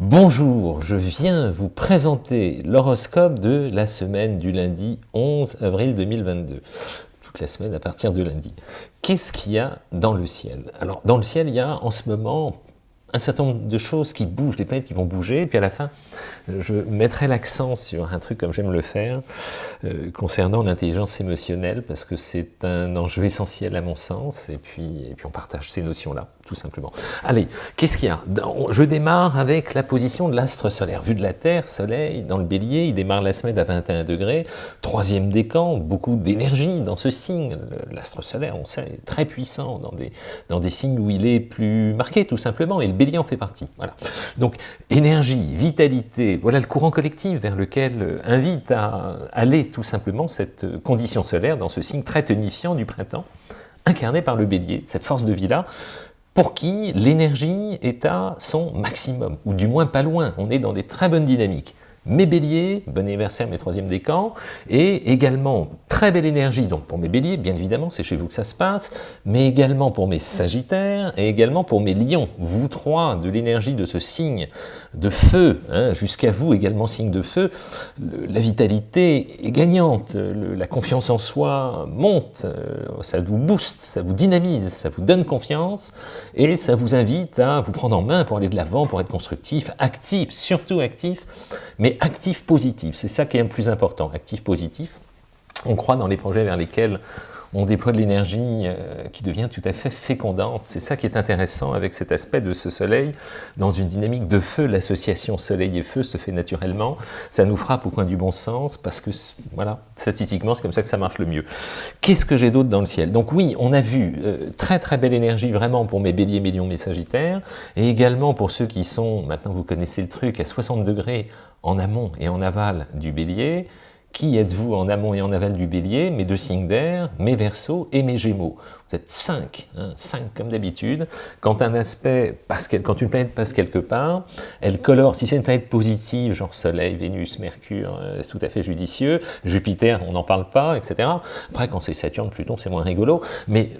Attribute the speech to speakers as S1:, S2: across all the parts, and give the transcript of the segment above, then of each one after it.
S1: Bonjour, je viens vous présenter l'horoscope de la semaine du lundi 11 avril 2022. Toute la semaine à partir de lundi. Qu'est-ce qu'il y a dans le ciel? Alors, dans le ciel, il y a en ce moment un certain nombre de choses qui bougent, des planètes qui vont bouger, et puis à la fin, je mettrai l'accent sur un truc comme j'aime le faire, euh, concernant l'intelligence émotionnelle, parce que c'est un enjeu essentiel à mon sens, et puis, et puis on partage ces notions-là, tout simplement. Allez, qu'est-ce qu'il y a? Je démarre avec la position de l'astre solaire. Vu de la Terre, Soleil, dans le bélier, il démarre la semaine à 21 degrés, troisième décan, beaucoup d'énergie dans ce signe. L'astre solaire, on sait, est très puissant dans des, signes où il est plus marqué, tout simplement, et bélier en fait partie. Voilà. Donc, énergie, vitalité, voilà le courant collectif vers lequel euh, invite à aller tout simplement cette euh, condition solaire dans ce signe très tonifiant du printemps, incarné par le bélier, cette force de vie-là, pour qui l'énergie est à son maximum, ou du moins pas loin, on est dans des très bonnes dynamiques mes béliers, bon anniversaire mes troisième décan, et également très belle énergie, donc pour mes béliers, bien évidemment, c'est chez vous que ça se passe, mais également pour mes sagittaires, et également pour mes lions, vous trois, de l'énergie de ce signe de feu, hein, jusqu'à vous également signe de feu, la vitalité est gagnante, la confiance en soi monte, euh, ça vous booste, ça vous dynamise, ça vous donne confiance, et ça vous invite à vous prendre en main pour aller de l'avant, pour être constructif, actif, surtout actif, mais actif positif, c'est ça qui est le plus important, actif positif. On croit dans les projets vers lesquels on déploie de l'énergie euh, qui devient tout à fait fécondante. C'est ça qui est intéressant avec cet aspect de ce soleil. Dans une dynamique de feu, l'association soleil et feu se fait naturellement. Ça nous frappe au coin du bon sens parce que, voilà, statistiquement, c'est comme ça que ça marche le mieux. Qu'est-ce que j'ai d'autre dans le ciel? Donc oui, on a vu euh, très très belle énergie vraiment pour mes béliers, mes lions, mes sagittaires, et également pour ceux qui sont, maintenant vous connaissez le truc, à 60 degrés en amont et en aval du bélier, qui êtes-vous en amont et en aval du bélier? Mes deux signes d'air, mes versos et mes gémeaux. Vous êtes cinq, hein, cinq comme d'habitude. Quand un aspect passe, quand une planète passe quelque part, elle colore, si c'est une planète positive, genre Soleil, Vénus, Mercure, euh, c'est tout à fait judicieux. Jupiter, on n'en parle pas, etc. Après, quand c'est Saturne, Pluton, c'est moins rigolo. Mais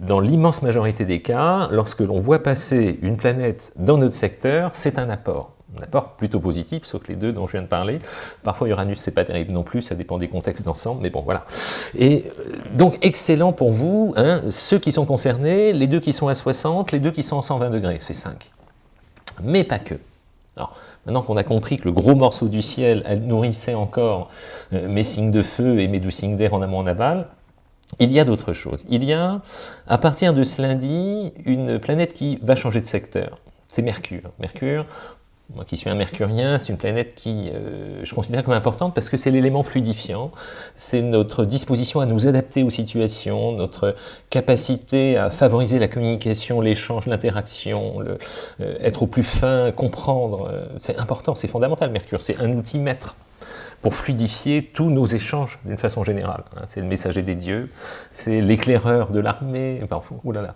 S1: dans l'immense majorité des cas, lorsque l'on voit passer une planète dans notre secteur, c'est un apport apport plutôt positif, sauf que les deux dont je viens de parler. Parfois Uranus, c'est pas terrible non plus, ça dépend des contextes d'ensemble, mais bon, voilà. Et euh, donc, excellent pour vous, hein, ceux qui sont concernés, les deux qui sont à 60, les deux qui sont à 120 degrés, ça fait 5. Mais pas que. Alors, maintenant qu'on a compris que le gros morceau du ciel nourrissait encore euh, mes signes de feu et mes deux signes d'air en amont en aval, il y a d'autres choses. Il y a, à partir de ce lundi, une planète qui va changer de secteur. C'est Mercure. Mercure, moi qui suis un mercurien, c'est une planète qui euh, je considère comme importante parce que c'est l'élément fluidifiant, c'est notre disposition à nous adapter aux situations, notre capacité à favoriser la communication, l'échange, l'interaction, euh, être au plus fin, comprendre, euh, c'est important, c'est fondamental Mercure, c'est un outil maître pour fluidifier tous nos échanges d'une façon générale. Hein. C'est le messager des dieux, c'est l'éclaireur de l'armée,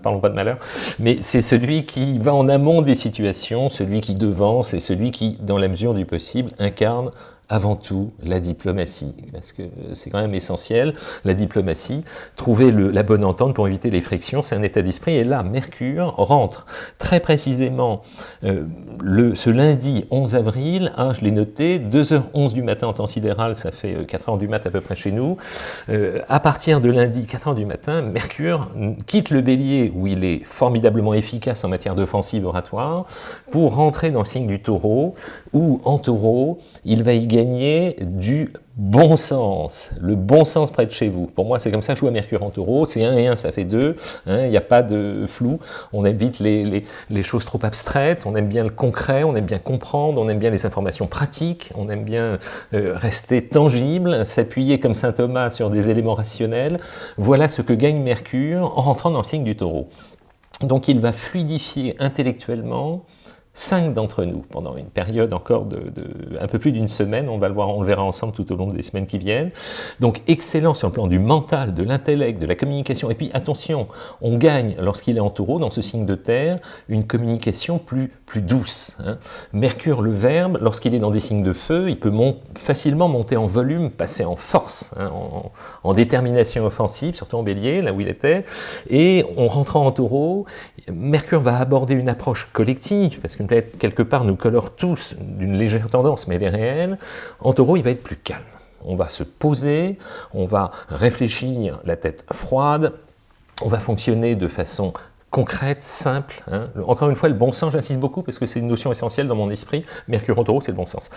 S1: parlons pas de malheur, mais c'est celui qui va en amont des situations, celui qui devance et celui qui, dans la mesure du possible, incarne avant tout la diplomatie, parce que c'est quand même essentiel, la diplomatie, trouver la bonne entente pour éviter les frictions, c'est un état d'esprit, et là, Mercure rentre. Très précisément euh, le, ce lundi 11 avril, hein, je l'ai noté, 2h11 du matin en temps sidéral, ça fait 4h euh, du matin à peu près chez nous, euh, à partir de lundi 4h du matin, Mercure quitte le bélier, où il est formidablement efficace en matière d'offensive oratoire, pour rentrer dans le signe du taureau, où en taureau, il va y gagner du bon sens, le bon sens près de chez vous. Pour moi, c'est comme ça que je joue à Mercure en taureau, c'est 1 et 1, ça fait 2, hein, il n'y a pas de flou, on évite les, les, choses trop abstraites, on aime bien le concret, on aime bien comprendre, on aime bien les informations pratiques, on aime bien euh, rester tangible, s'appuyer comme saint Thomas sur des éléments rationnels. Voilà ce que gagne Mercure en rentrant dans le signe du taureau. Donc il va fluidifier intellectuellement, cinq d'entre nous pendant une période encore de, un peu plus d'une semaine, on va le voir, on le verra ensemble tout au long des semaines qui viennent. Donc excellent sur le plan du mental, de l'intellect, de la communication. Et puis attention, on gagne lorsqu'il est en taureau, dans ce signe de terre, une communication plus, plus douce. Hein. Mercure, le verbe, lorsqu'il est dans des signes de feu, il peut facilement monter en volume, passer en force, hein, en, détermination offensive, surtout en bélier, là où il était. Et en rentrant en taureau, Mercure va aborder une approche collective, parce que qu'une planète, quelque part, nous colore tous d'une légère tendance, mais elle est réelle, en taureau, il va être plus calme. On va se poser, on va réfléchir la tête froide, on va fonctionner de façon concrète, simple. Hein. Encore une fois, le bon sens, j'insiste beaucoup parce que c'est une notion essentielle dans mon esprit. Mercure en taureau, c'est le bon sens.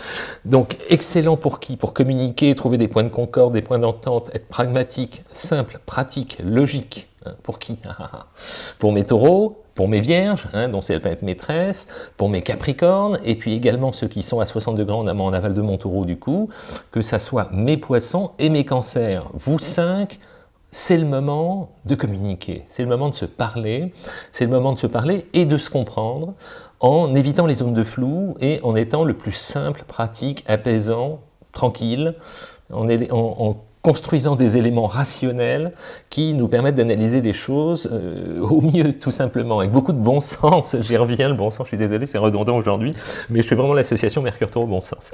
S1: Donc, excellent pour qui? Pour communiquer, trouver des points de concorde, des points d'entente, être pragmatique, simple, pratique, logique. Hein. Pour qui? Pour mes taureaux, pour mes vierges, hein, dont c'est la planète maîtresse, pour mes capricornes, et puis également ceux qui sont à 60 degrés en en aval de mon taureau du coup, que ça soit mes poissons et mes cancers. Vous cinq, c'est le moment de communiquer, c'est le moment de se parler, c'est le moment de se parler et de se comprendre en évitant les zones de flou et en étant le plus simple, pratique, apaisant, tranquille, en, construisant des éléments rationnels qui nous permettent d'analyser des choses euh, au mieux, tout simplement, avec beaucoup de bon sens. J'y reviens, le bon sens, je suis désolé, c'est redondant aujourd'hui, mais je fais vraiment l'association Mercure-Taureau bon sens.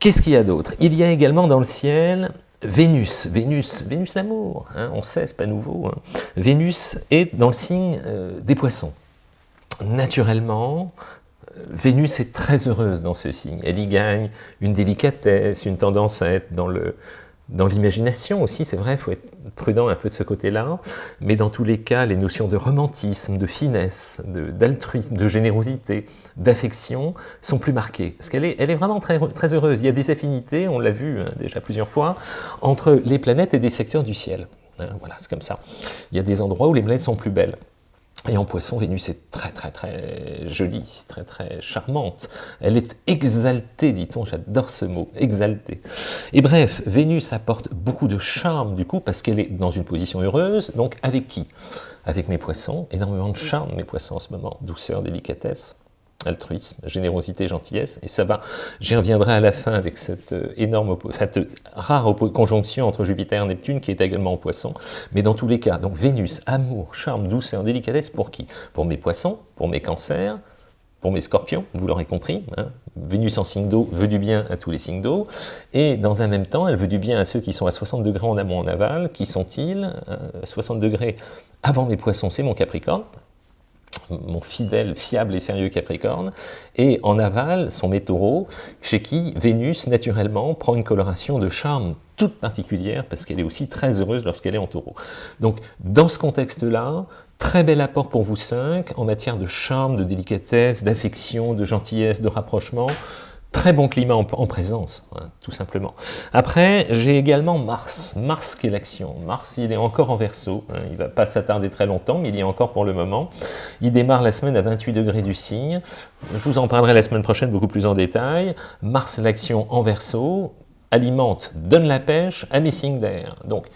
S1: Qu'est-ce qu'il y a d'autre? Il y a également dans le ciel Vénus, Vénus, Vénus l'amour, hein, on sait, c'est pas nouveau. Hein. Vénus est dans le signe euh, des poissons. Naturellement, euh, Vénus est très heureuse dans ce signe. Elle y gagne une délicatesse, une tendance à être dans le, dans l'imagination aussi, c'est vrai, il faut être prudent un peu de ce côté-là, mais dans tous les cas, les notions de romantisme, de finesse, d'altruisme, de, générosité, d'affection sont plus marquées. Parce qu'elle est, elle est vraiment très, très heureuse. Il y a des affinités, on l'a vu hein, déjà plusieurs fois, entre les planètes et des secteurs du ciel. Hein, voilà, c'est comme ça. Il y a des endroits où les planètes sont plus belles. Et en poisson, Vénus est très très très jolie, très très charmante. Elle est exaltée, dit-on, j'adore ce mot, exaltée. Et bref, Vénus apporte beaucoup de charme du coup, parce qu'elle est dans une position heureuse, donc avec qui? Avec mes poissons, énormément de charme mes poissons en ce moment, douceur, délicatesse altruisme, générosité, gentillesse, et ça va, j'y reviendrai à la fin avec cette euh, énorme, cette rare conjonction entre Jupiter et Neptune qui est également en poisson, mais dans tous les cas, donc Vénus, amour, charme, douceur, délicatesse, pour qui? Pour mes poissons, pour mes cancers, pour mes scorpions, vous l'aurez compris, hein. Vénus en signe d'eau veut du bien à tous les signes d'eau, et dans un même temps, elle veut du bien à ceux qui sont à 60 degrés en amont en aval, qui sont-ils? 60 euh, degrés avant mes poissons, c'est mon Capricorne, mon fidèle, fiable et sérieux Capricorne, et en aval, son mes chez qui Vénus, naturellement, prend une coloration de charme toute particulière, parce qu'elle est aussi très heureuse lorsqu'elle est en taureau. Donc, dans ce contexte-là, très bel apport pour vous cinq, en matière de charme, de délicatesse, d'affection, de gentillesse, de rapprochement, Très bon climat en, présence, hein, tout simplement. Après, j'ai également Mars. Mars qui est l'action. Mars, il est encore en verso. Hein, il ne va pas s'attarder très longtemps, mais il y est encore pour le moment. Il démarre la semaine à 28 degrés du signe. Je vous en parlerai la semaine prochaine beaucoup plus en détail. Mars, l'action en verso, alimente, donne la pêche à mes signes d'air. Donc,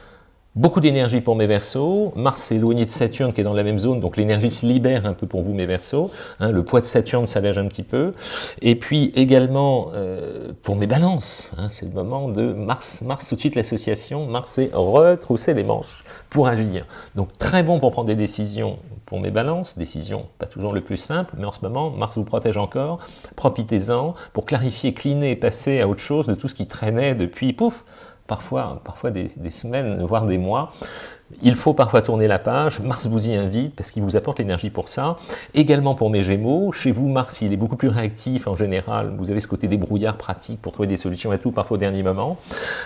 S1: Beaucoup d'énergie pour mes versos, Mars est éloigné de Saturne qui est dans la même zone, donc l'énergie se libère un peu pour vous mes versos, hein, le poids de Saturne s'allège un petit peu, et puis également euh, pour mes balances, hein, c'est le moment de Mars, Mars tout de suite l'association, Mars c'est retrousser les manches pour agir. Donc très bon pour prendre des décisions pour mes balances, décisions pas toujours le plus simple, mais en ce moment Mars vous protège encore, profitez-en pour clarifier, cliner, passer à autre chose de tout ce qui traînait depuis, pouf, parfois, des, semaines, voire des mois. Il faut parfois tourner la page, Mars vous y invite parce qu'il vous apporte l'énergie pour ça. Également pour mes Gémeaux, chez vous Mars il est beaucoup plus réactif en général, vous avez ce côté débrouillard pratique pour trouver des solutions à tout, parfois au dernier moment.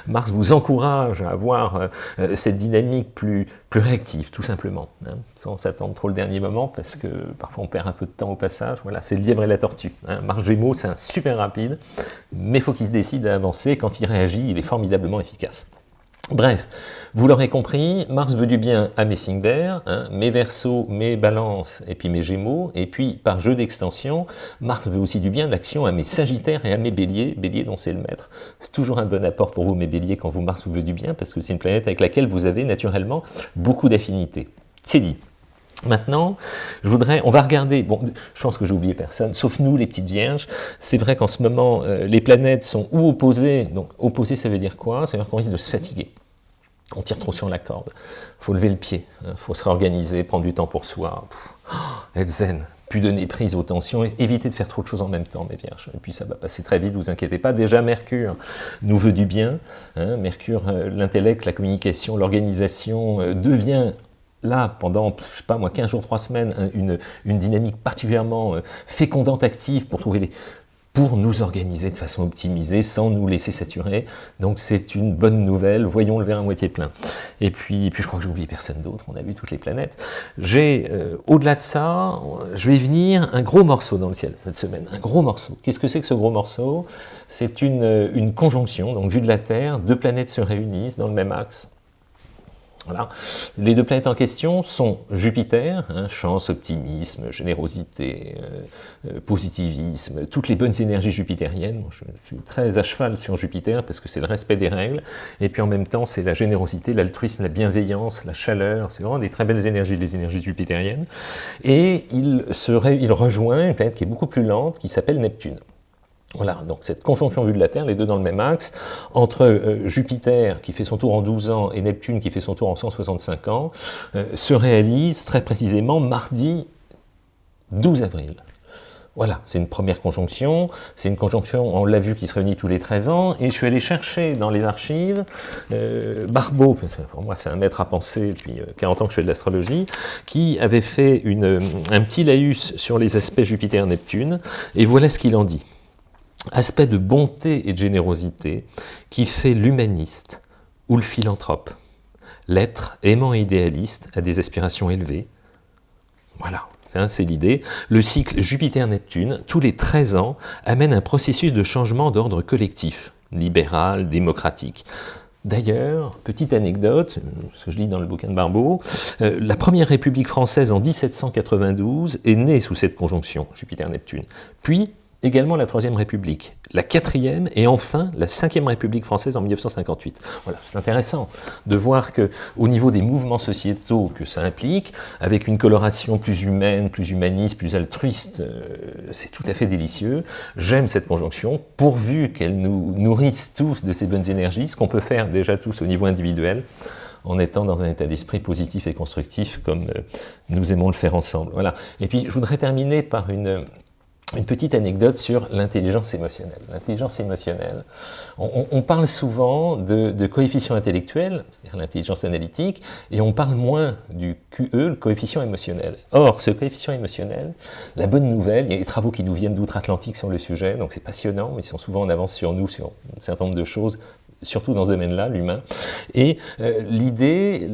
S1: Mars vous encourage à avoir euh, cette dynamique plus, plus réactive, tout simplement, hein, sans s'attendre trop le dernier moment parce que parfois on perd un peu de temps au passage. Voilà, c'est le lièvre et la tortue. Hein. Mars Gémeaux, c'est un super rapide, mais il faut qu'il se décide à avancer. Quand il réagit, il est formidablement efficace. Bref, vous l'aurez compris, Mars veut du bien à mes signes d'air, hein, mes versos, mes balances et puis mes gémeaux, et puis par jeu d'extension, Mars veut aussi du bien d'action à mes sagittaires et à mes béliers, béliers dont c'est le maître. C'est toujours un bon apport pour vous mes béliers quand vous Mars vous veut du bien, parce que c'est une planète avec laquelle vous avez naturellement beaucoup d'affinités. C'est dit. Maintenant, je voudrais, on va regarder, bon, je pense que j'ai oublié personne, sauf nous, les petites vierges. C'est vrai qu'en ce moment, euh, les planètes sont ou opposées, donc opposées, ça veut dire quoi? Ça veut dire qu'on risque de se fatiguer. On tire trop sur la corde. Faut lever le pied, hein. faut se réorganiser, prendre du temps pour soi, être zen, plus donner prise aux tensions, éviter de faire trop de choses en même temps, mes vierges. Et puis ça va passer très vite, vous inquiétez pas. Déjà, Mercure nous veut du bien. Hein. Mercure, euh, l'intellect, la communication, l'organisation euh, devient là, pendant, je sais pas moi, 15 jours, 3 semaines, une, une dynamique particulièrement euh, fécondante, active pour trouver les, pour nous organiser de façon optimisée sans nous laisser saturer. Donc c'est une bonne nouvelle, voyons le verre à moitié plein. Et puis, puis je crois que j'ai oublié personne d'autre, on a vu toutes les planètes. J'ai, euh, au-delà de ça, je vais venir un gros morceau dans le ciel cette semaine, un gros morceau. Qu'est-ce que c'est que ce gros morceau? C'est une, une conjonction, donc vue de la Terre, deux planètes se réunissent dans le même axe, voilà. Les deux planètes en question sont Jupiter, hein, chance, optimisme, générosité, euh, euh, positivisme, toutes les bonnes énergies jupitériennes. je suis très à cheval sur Jupiter parce que c'est le respect des règles, et puis en même temps c'est la générosité, l'altruisme, la bienveillance, la chaleur, c'est vraiment des très belles énergies, les énergies jupitériennes. Et il, serait, il rejoint une planète qui est beaucoup plus lente, qui s'appelle Neptune. Voilà, donc cette conjonction vue de la Terre, les deux dans le même axe, entre euh, Jupiter qui fait son tour en 12 ans et Neptune qui fait son tour en 165 ans, euh, se réalise très précisément mardi 12 avril. Voilà, c'est une première conjonction, c'est une conjonction, on l'a vu, qui se réunit tous les 13 ans, et je suis allé chercher dans les archives, euh, Barbeau, pour moi c'est un maître à penser depuis 40 ans que je fais de l'astrologie, qui avait fait un petit laïus sur les aspects Jupiter-Neptune, et voilà ce qu'il en dit aspect de bonté et de générosité qui fait l'humaniste ou le philanthrope. L'être aimant idéaliste a des aspirations élevées. Voilà, c'est l'idée. Le cycle Jupiter-Neptune, tous les 13 ans, amène un processus de changement d'ordre collectif, libéral, démocratique. D'ailleurs, petite anecdote, ce que je lis dans le bouquin de Barbeau, euh, la première République française en 1792 est née sous cette conjonction, Jupiter-Neptune. Puis, également la Troisième République, la quatrième et enfin la Cinquième République française en 1958. Voilà, c'est intéressant de voir que au niveau des mouvements sociétaux que ça implique, avec une coloration plus humaine, plus humaniste, plus altruiste, euh, c'est tout à fait délicieux. J'aime cette conjonction, pourvu qu'elle nous nourrisse tous de ces bonnes énergies, ce qu'on peut faire déjà tous au niveau individuel, en étant dans un état d'esprit positif et constructif comme euh, nous aimons le faire ensemble. Voilà. Et puis je voudrais terminer par une une petite anecdote sur l'intelligence émotionnelle. L'intelligence émotionnelle, on, parle souvent de, de coefficient intellectuel, c'est-à-dire l'intelligence analytique, et on parle moins du QE, le coefficient émotionnel. Or, ce coefficient émotionnel, la bonne nouvelle, il y a des travaux qui nous viennent d'outre-Atlantique sur le sujet, donc c'est passionnant, ils sont souvent en avance sur nous sur un certain nombre de choses surtout dans ce domaine-là, l'humain. Et euh, l'idée,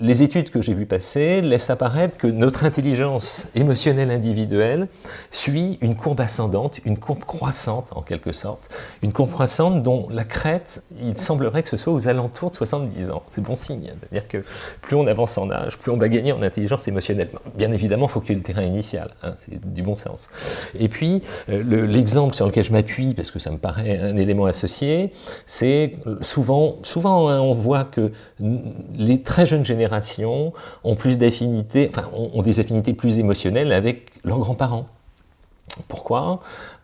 S1: les études que j'ai vues passer laissent apparaître que notre intelligence émotionnelle individuelle suit une courbe ascendante, une courbe croissante en quelque sorte, une courbe croissante dont la crête, il semblerait que ce soit aux alentours de 70 ans. C'est bon signe, c'est-à-dire que plus on avance en âge, plus on va gagner en intelligence émotionnelle. Bien évidemment, il faut qu'il y ait le terrain initial, hein, c'est du bon sens. Et puis, euh, l'exemple sur lequel je m'appuie, parce que ça me paraît un élément associé, c'est souvent, hein, on voit que les très jeunes générations ont plus d'affinités, enfin, ont, des affinités plus émotionnelles avec leurs grands-parents. Pourquoi?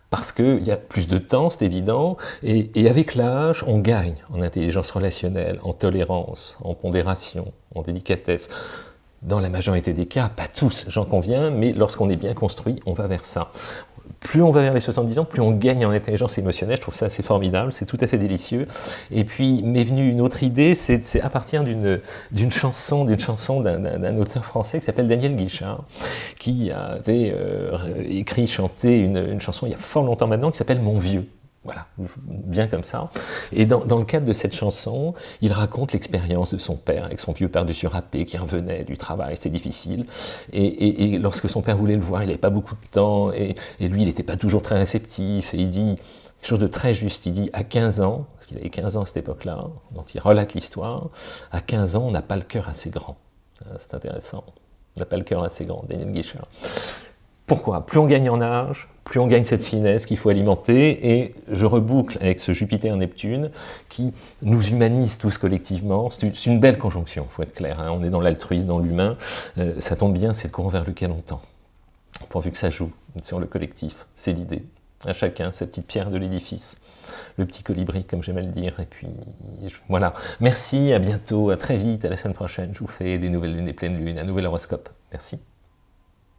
S1: Parce qu'il y a plus de temps, c'est évident, et avec l'âge, on gagne en intelligence relationnelle, en tolérance, en pondération, en délicatesse. Dans la majorité des cas, pas tous, j'en conviens, mais lorsqu'on est bien construit, on va vers ça plus on va vers les 70 ans, plus on gagne en intelligence émotionnelle. Je trouve ça assez formidable, c'est tout à fait délicieux. Et puis m'est venue une autre idée, c'est à partir d'une chanson, d'une chanson d'un auteur français qui s'appelle Daniel Guichard, qui avait euh, écrit, chanté une, une chanson il y a fort longtemps maintenant qui s'appelle Mon Vieux. Voilà, bien comme ça. Et dans, le cadre de cette chanson, il raconte l'expérience de son père, avec son vieux père dessus râpé, qui revenait du travail, c'était difficile. Et, lorsque son père voulait le voir, il n'avait pas beaucoup de temps, et, lui, il n'était pas toujours très réceptif, et il dit quelque chose de très juste, il dit à 15 ans, parce qu'il avait 15 ans à cette époque-là, dont il relate l'histoire, à 15 ans, on n'a pas le cœur assez grand. C'est intéressant. On n'a pas le cœur assez grand, Daniel Guichard. Pourquoi? Plus on gagne en âge, plus on gagne cette finesse qu'il faut alimenter, et je reboucle avec ce Jupiter-Neptune qui nous humanise tous collectivement. C'est une belle conjonction, il faut être clair. Hein. On est dans l'altruisme, dans l'humain. Euh, ça tombe bien, c'est le courant vers lequel on tend. Pourvu que ça joue sur le collectif, c'est l'idée. À chacun, cette petite pierre de l'édifice. Le petit colibri, comme j'aime le dire. Et puis, voilà. Merci, à bientôt, à très vite, à la semaine prochaine. Je vous fais des nouvelles lunes, des pleines lunes, un nouvel horoscope. Merci.